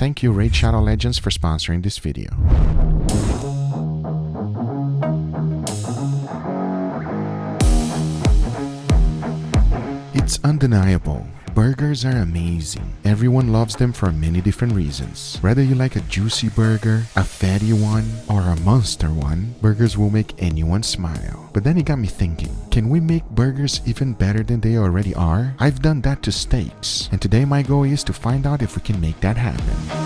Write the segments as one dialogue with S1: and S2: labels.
S1: Thank you Raid Shadow Legends for sponsoring this video. It's undeniable. Burgers are amazing. Everyone loves them for many different reasons. Whether you like a juicy burger, a fatty one, or a monster one, burgers will make anyone smile. But then it got me thinking, can we make burgers even better than they already are? I've done that to steaks, and today my goal is to find out if we can make that happen.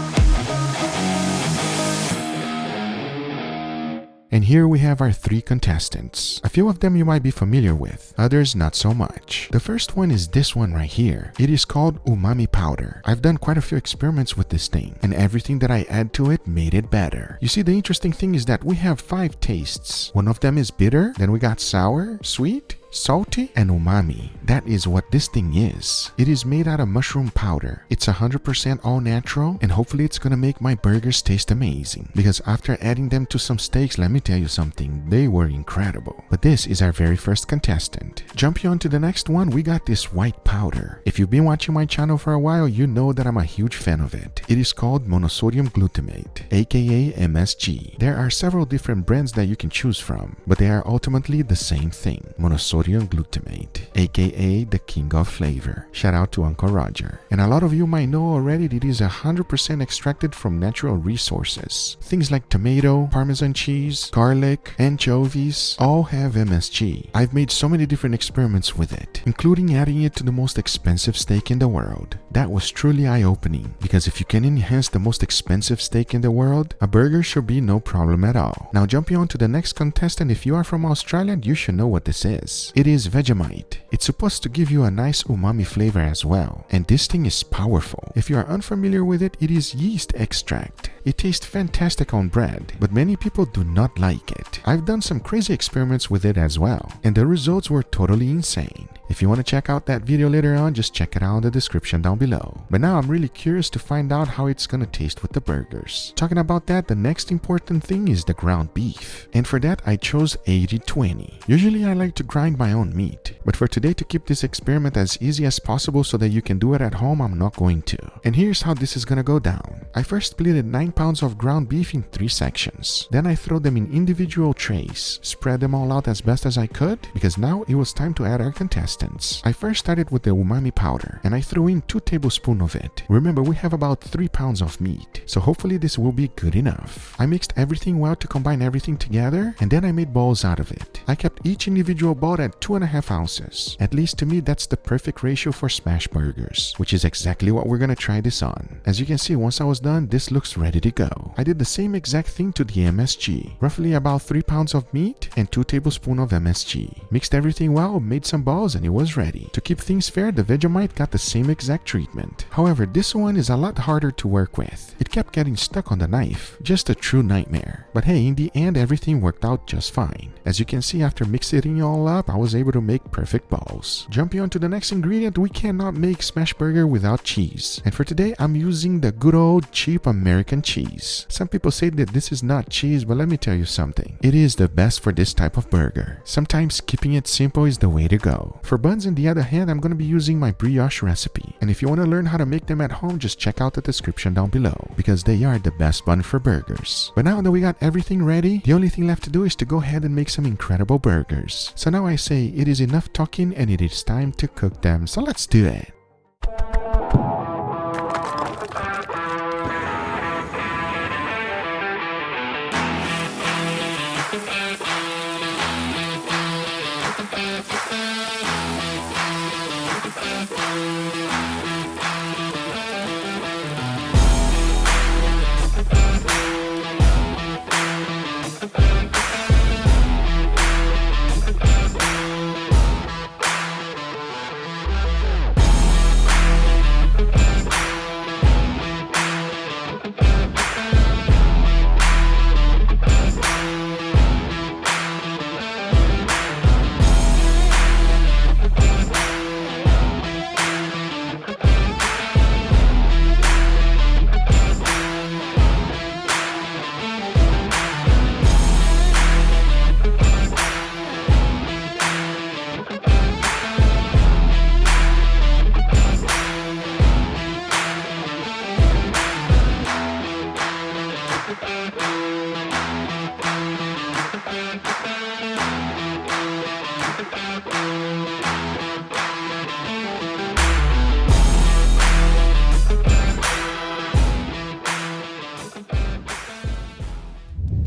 S1: And here we have our three contestants. A few of them you might be familiar with, others not so much. The first one is this one right here. It is called umami powder. I've done quite a few experiments with this thing, and everything that I add to it made it better. You see, the interesting thing is that we have five tastes. One of them is bitter, then we got sour, sweet, salty and umami. That is what this thing is. It is made out of mushroom powder. It's 100% all natural and hopefully it's gonna make my burgers taste amazing. Because after adding them to some steaks, let me tell you something, they were incredible. But this is our very first contestant. Jumping on to the next one, we got this white powder. If you've been watching my channel for a while, you know that I'm a huge fan of it. It is called monosodium glutamate, aka MSG. There are several different brands that you can choose from, but they are ultimately the same thing, monosodium sodium glutamate, aka the king of flavor. Shout out to Uncle Roger. And a lot of you might know already that it is 100% extracted from natural resources. Things like tomato, parmesan cheese, garlic, anchovies all have MSG. I've made so many different experiments with it, including adding it to the most expensive steak in the world. That was truly eye-opening because if you can enhance the most expensive steak in the world, a burger should be no problem at all. Now jumping on to the next contestant, if you are from Australia, you should know what this is. It is Vegemite. It's supposed to give you a nice umami flavor as well. And this thing is powerful. If you are unfamiliar with it, it is yeast extract. It tastes fantastic on bread, but many people do not like it. I've done some crazy experiments with it as well, and the results were totally insane. If you want to check out that video later on, just check it out in the description down below. But now I'm really curious to find out how it's gonna taste with the burgers. Talking about that, the next important thing is the ground beef. And for that, I chose 80-20. Usually I like to grind my own meat, but for today to keep this experiment as easy as possible so that you can do it at home, I'm not going to. And here's how this is gonna go down. I first splitted 9 pounds of ground beef in 3 sections. Then I throw them in individual trays, spread them all out as best as I could, because now it was time to add our contestant I first started with the umami powder and I threw in 2 tablespoons of it. Remember, we have about 3 pounds of meat, so hopefully this will be good enough. I mixed everything well to combine everything together and then I made balls out of it. I kept each individual ball at 2.5 ounces. At least to me, that's the perfect ratio for smash burgers, which is exactly what we're gonna try this on. As you can see, once I was done, this looks ready to go. I did the same exact thing to the MSG, roughly about 3 pounds of meat and 2 tablespoons of MSG. Mixed everything well, made some balls and it was ready. To keep things fair, the Vegemite got the same exact treatment. However, this one is a lot harder to work with. It kept getting stuck on the knife. Just a true nightmare. But hey, in the end, everything worked out just fine. As you can see, after mixing it all up, I was able to make perfect balls. Jumping on to the next ingredient, we cannot make smash burger without cheese. And for today, I'm using the good old cheap American cheese. Some people say that this is not cheese, but let me tell you something. It is the best for this type of burger. Sometimes keeping it simple is the way to go. For for buns, on the other hand, I'm going to be using my brioche recipe. And if you want to learn how to make them at home, just check out the description down below, because they are the best bun for burgers. But now that we got everything ready, the only thing left to do is to go ahead and make some incredible burgers. So now I say it is enough talking and it is time to cook them, so let's do it.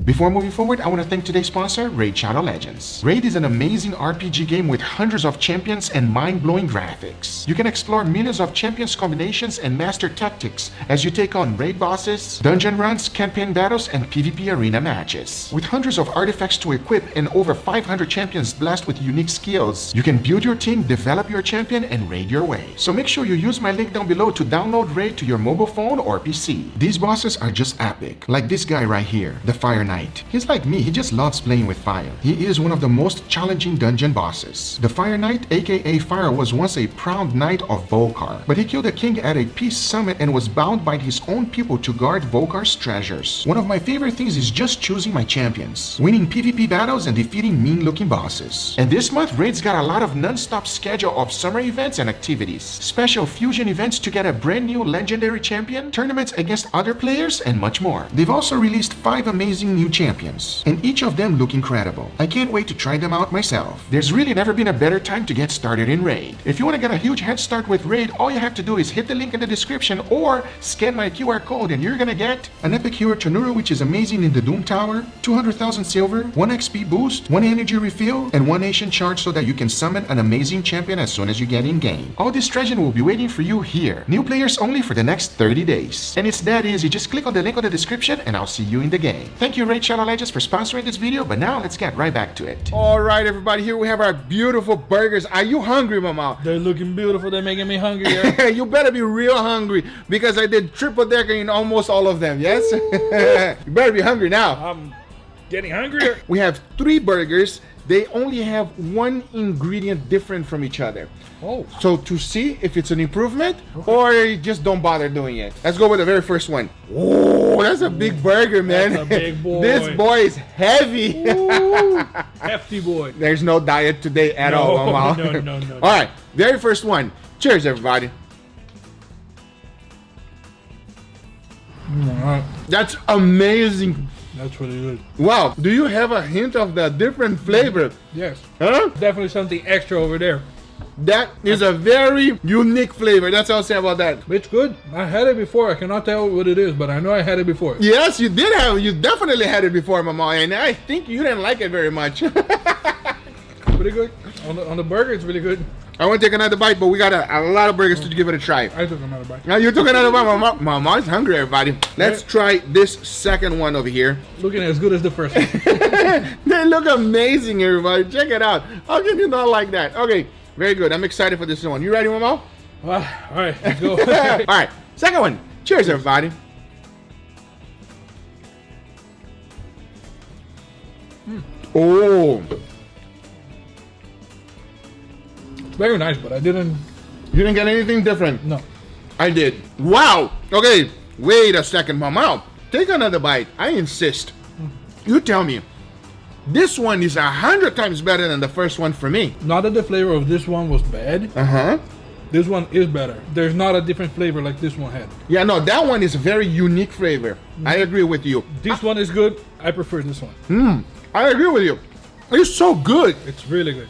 S2: Before moving forward, I want to thank today's sponsor, Raid Shadow Legends. Raid is an amazing RPG game with hundreds of champions and mind-blowing graphics. You can explore millions of champions combinations and master tactics as you take on raid bosses, dungeon runs, campaign battles, and PvP arena matches. With hundreds of artifacts to equip and over 500 champions blessed with unique skills, you can build your team, develop your champion, and raid your way. So make sure you use my link down below to download Raid to your mobile phone or PC. These bosses are just epic. Like this guy right here, the Fire Knight. He's like me, he just loves playing with fire. He is one of the most challenging dungeon bosses. The Fire Knight, aka Fire, was once a proud knight of Volkar, but he killed a king at a peace summit and was bound by his own people to guard Volkar's treasures. One of my favorite things is just choosing my champions, winning PvP battles and defeating mean-looking bosses. And this month, Raid's got a lot of non-stop schedule of summer events and activities, special fusion events to get a brand new legendary champion, tournaments against other players, and much more. They've also released 5 amazing new champions, and each of them look incredible. I can't wait to try them out myself. There's really never been a better time to get started in Raid. If you want to get a huge head start with Raid, all you have to do is hit the link in the description or scan my QR code and you're gonna get an epic hero Tanuro which is amazing in the Doom Tower, 200,000 silver, 1 XP boost, 1 energy refill, and 1 nation charge so that you can summon an amazing champion as soon as you get in game. All this treasure will be waiting for you here. New players only for the next 30 days. And it's that easy, just click on the link on the description and I'll see you in the game. Thank you Raid Shadow Legends for sponsoring this video, but now let's get right back to it. Alright everybody, here we have our beautiful burgers. Are you hungry, Mama?
S3: They're looking beautiful. They're making me hungry. Yeah?
S2: you better be real hungry because I did triple decker in almost all of them, yes? you better be hungry now.
S3: I'm getting hungrier.
S2: We have three burgers. They only have one ingredient different from each other.
S3: Oh.
S2: So to see if it's an improvement or you just don't bother doing it. Let's go with the very first one. Oh, that's a big burger, man.
S3: That's a big boy.
S2: this boy is heavy.
S3: Ooh, hefty boy.
S2: There's no diet today at
S3: No,
S2: all,
S3: no, no, no, no.
S2: All right, very first one. Cheers, everybody.
S3: Mm, Alright,
S2: That's amazing.
S3: That's really good.
S2: Wow. Do you have a hint of the different flavor?
S3: Yes.
S2: Huh?
S3: Definitely something extra over there.
S2: That is a very unique flavor. That's all I'll say about that.
S3: It's good. I had it before. I cannot tell what it is, but I know I had it before.
S2: Yes, you did have. it. You definitely had it before, Mama, and I think you didn't like it very much.
S3: Pretty good. On the, on the burger, it's really good.
S2: I want to take another bite, but we got a, a lot of burgers to give it a try.
S3: I took another bite.
S2: Now you took another bite, Mama. Mama's hungry, everybody. Let's try this second one over here.
S3: Looking as good as the first one.
S2: they look amazing, everybody. Check it out. How can you not like that? Okay, very good. I'm excited for this one. You ready, Mama?
S3: Ah, all right, let's go.
S2: All right, second one. Cheers, everybody. Oh,
S3: Very nice, but I didn't.
S2: you didn't get anything different.
S3: No.
S2: I did. Wow. Okay, wait a second, Mama. Take another bite. I insist. You tell me. This one is a hundred times better than the first one for me.
S3: Not that the flavor of this one was bad.
S2: Uh huh.
S3: This one is better. There's not a different flavor like this one had.
S2: Yeah, no, that one is a very unique flavor. I agree with you.
S3: This one is good. I prefer this one. Hmm.
S2: I agree with you. It's so good.
S3: It's really good.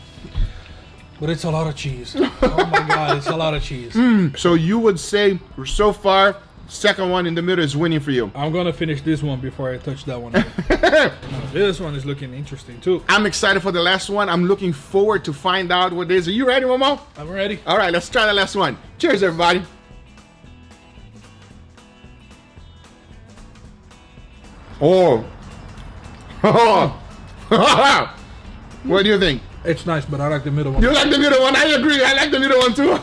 S3: But it's a lot of cheese. oh my god, it's a lot of cheese. Mm.
S2: So you would say so far, second one in the middle is winning for you.
S3: I'm gonna finish this one before I touch that one. Now, this one is looking interesting too.
S2: I'm excited for the last one. I'm looking forward to find out what it is. Are you ready, Momo?
S3: I'm ready.
S2: All right, let's try the last one. Cheers, everybody. Oh. oh. What do you think?
S3: It's nice, but I like the middle one.
S2: You like the middle one? I agree. I like the middle one too.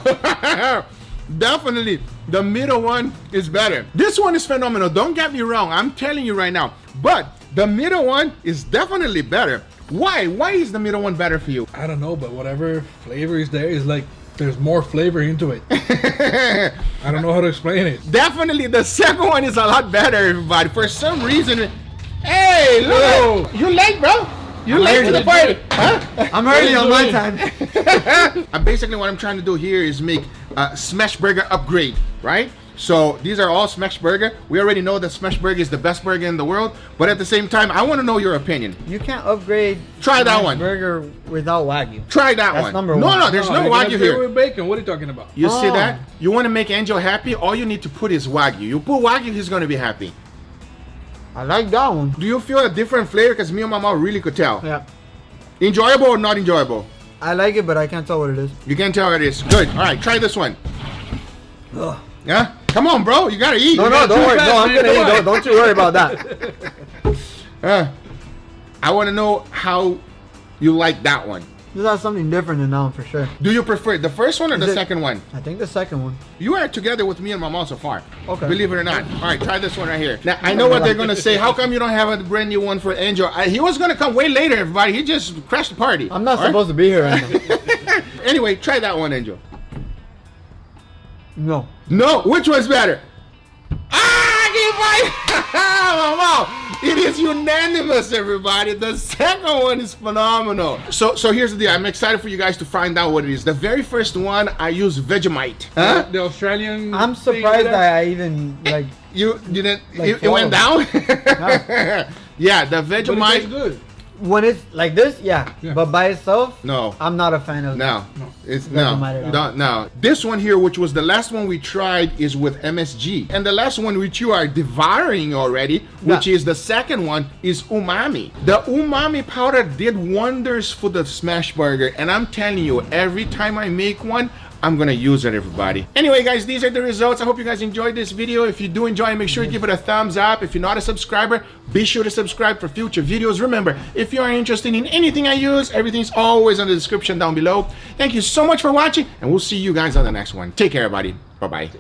S2: Definitely, the middle one is better. This one is phenomenal. Don't get me wrong. I'm telling you right now. But the middle one is definitely better. Why? Why is the middle one better for you?
S3: I don't know, but whatever flavor is there is like there's more flavor into it. I don't know how to explain it.
S2: Definitely, the second one is a lot better, everybody. For some reason, hey,
S3: Whoa.
S2: look, you late, bro? You late to the party? Huh?
S4: I'm already on my time.
S2: Uh, basically, what I'm trying to do here is make a smash burger upgrade, right? So these are all smash burger. We already know that smash burger is the best burger in the world, but at the same time, I want to know your opinion.
S4: You can't upgrade.
S2: Try that one.
S4: Burger without wagyu.
S2: Try that
S4: That's
S2: one.
S4: number
S2: no,
S4: one.
S2: no, there's no,
S3: I gotta
S2: wagyu
S3: do it
S2: here.
S3: With bacon. What are you talking about?
S2: You see
S4: Oh.
S2: that? You want to make Angel happy? All you need to put is wagyu. You put wagyu, he's going to be happy.
S4: I like that one.
S2: Do you feel a different flavor? Because me and my mom really could tell.
S4: Yeah.
S2: Enjoyable or not enjoyable?
S4: I like it, but I can't tell what it is.
S2: You can't tell what it is. Good. All right, try this one.
S4: Ugh.
S2: Yeah? Come on, bro. You gotta eat.
S4: No,
S2: You
S4: no, don't worry.
S2: it.
S4: No, I'm gonna eat. Don't, don't you worry about that.
S2: Uh, I want to know how you like that one.
S4: This has something different than that one for sure.
S2: Do you prefer the first one or
S4: Is
S2: the
S4: it-
S2: second one?
S4: I think the second one.
S2: You are together with me and my mom so far.
S4: Okay.
S2: Believe it or not. All right, try this one right here. Now I know what they're gonna say. How come you don't have a brand new one for Angel? I, he was gonna come way later, everybody. He just crashed the party.
S4: I'm not
S2: All right?
S4: supposed to be here right now.
S2: Anyway, try that one, Angel.
S4: No.
S2: No, which one's better? Ah, keep fighting! Mama, It is unanimous, everybody. The second one is phenomenal. So, so here's the deal. I'm excited for you guys to find out what it is. The very first one, I use Vegemite. Huh?
S3: The Australian.
S4: I'm surprised that I even like.
S2: You didn't?
S4: Like
S2: it, it went down. yeah, the
S3: But it tastes good.
S4: When it's like this, yeah.
S3: Yeah.
S4: But by itself,
S2: No.
S4: I'm not a fan of.
S2: No,
S3: No.
S2: it's
S4: Doesn't
S2: no, no, no. This one here, which was the last one we tried, is with MSG, and the last one which you are devouring already, which
S4: Yeah.
S2: is the second one, is umami. The umami powder did wonders for the smash burger, and I'm telling you, every time I make one. I'm gonna use it, everybody. Anyway, guys, these are the results. I hope you guys enjoyed this video. If you do enjoy, make sure you give it a thumbs up. If you're not a subscriber, be sure to subscribe for future videos. Remember, if you are interested in anything I use, everything's always in the description down below. Thank you so much for watching, and we'll see you guys on the next one. Take care, everybody. Bye-bye.